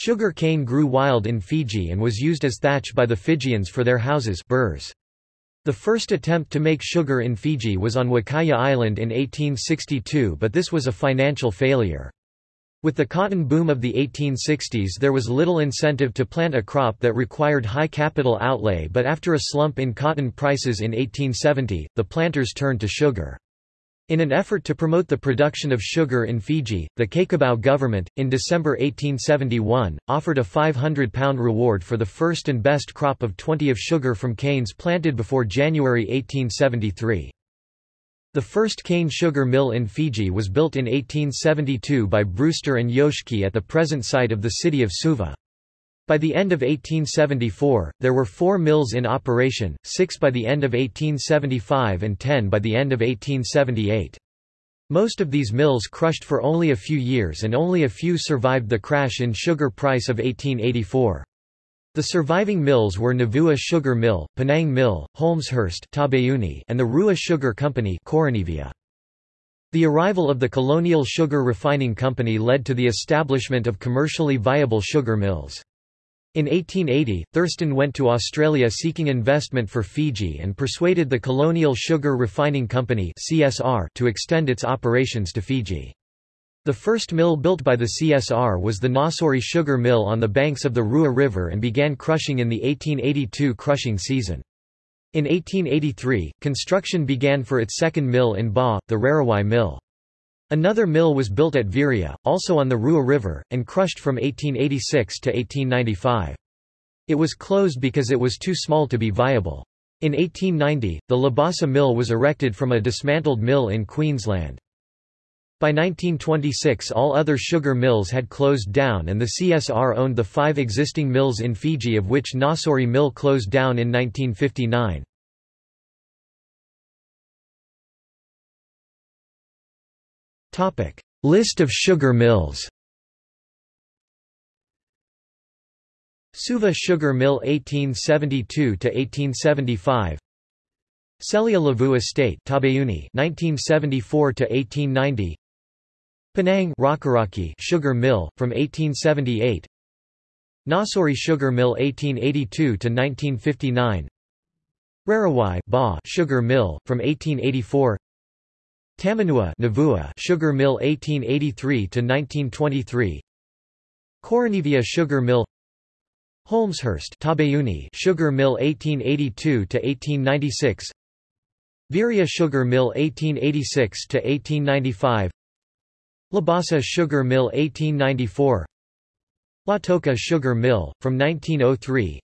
Sugar cane grew wild in Fiji and was used as thatch by the Fijians for their houses burrs. The first attempt to make sugar in Fiji was on Wakaya Island in 1862 but this was a financial failure. With the cotton boom of the 1860s there was little incentive to plant a crop that required high capital outlay but after a slump in cotton prices in 1870, the planters turned to sugar. In an effort to promote the production of sugar in Fiji, the Cakobau government, in December 1871, offered a £500 reward for the first and best crop of 20 of sugar from canes planted before January 1873. The first cane sugar mill in Fiji was built in 1872 by Brewster and Joske at the present site of the city of Suva. By the end of 1874, there were four mills in operation, six by the end of 1875 and ten by the end of 1878. Most of these mills crushed for only a few years and only a few survived the crash in sugar price of 1884. The surviving mills were Navua Sugar Mill, Penang Mill, Holmeshurst and the Rewa Sugar Company The arrival of the Colonial Sugar Refining Company led to the establishment of commercially viable sugar mills. In 1880, Thurston went to Australia seeking investment for Fiji and persuaded the Colonial Sugar Refining Company (CSR) to extend its operations to Fiji. The first mill built by the CSR was the Nausori Sugar Mill on the banks of the Rewa River and began crushing in the 1882 crushing season. In 1883, construction began for its second mill in Ba, the Rarawai Mill. Another mill was built at Viria, also on the Rewa River, and crushed from 1886 to 1895. It was closed because it was too small to be viable. In 1890, the Labasa mill was erected from a dismantled mill in Queensland. By 1926 all other sugar mills had closed down and the CSR owned the five existing mills in Fiji of which Nausori Mill closed down in 1959. List of sugar mills Suva Sugar Mill 1872 to 1875 Celia Lavu Estate Tabayuni 1974 to 1890 Penang Rakiraki Sugar Mill from 1878 Nausori Sugar Mill 1882 to 1959 Rarawai Sugar Mill from 1884 Tamanua Navua Sugar Mill 1883 to 1923 Koronivia Sugar Mill. Holmeshurst Tabayuni Sugar Mill 1882 to 1896 Viria Sugar Mill 1886 to 1895 Labasa Sugar Mill 1894 Lautoka Sugar Mill from 1903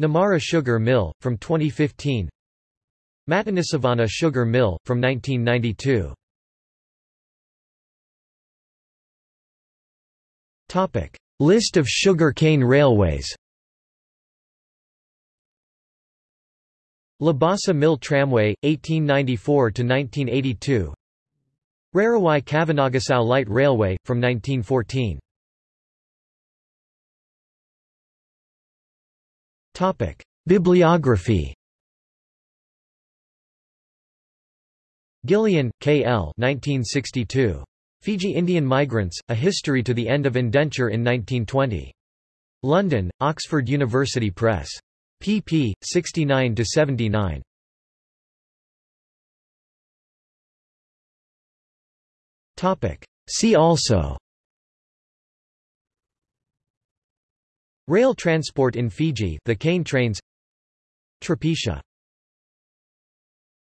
Namara Sugar Mill from 2015 Matanisavana Sugar Mill, from 1992. List of sugar cane railways Labasa Mill Tramway, 1894–1982 Rarawai Kavanagasau Light Railway, from 1914 Bibliography Gillion, K. L. 1962. Fiji Indian Migrants, A History to the End of Indenture in 1920. London, Oxford University Press. pp. 69–79. See also Rail transport in Fiji the cane trains Trapetia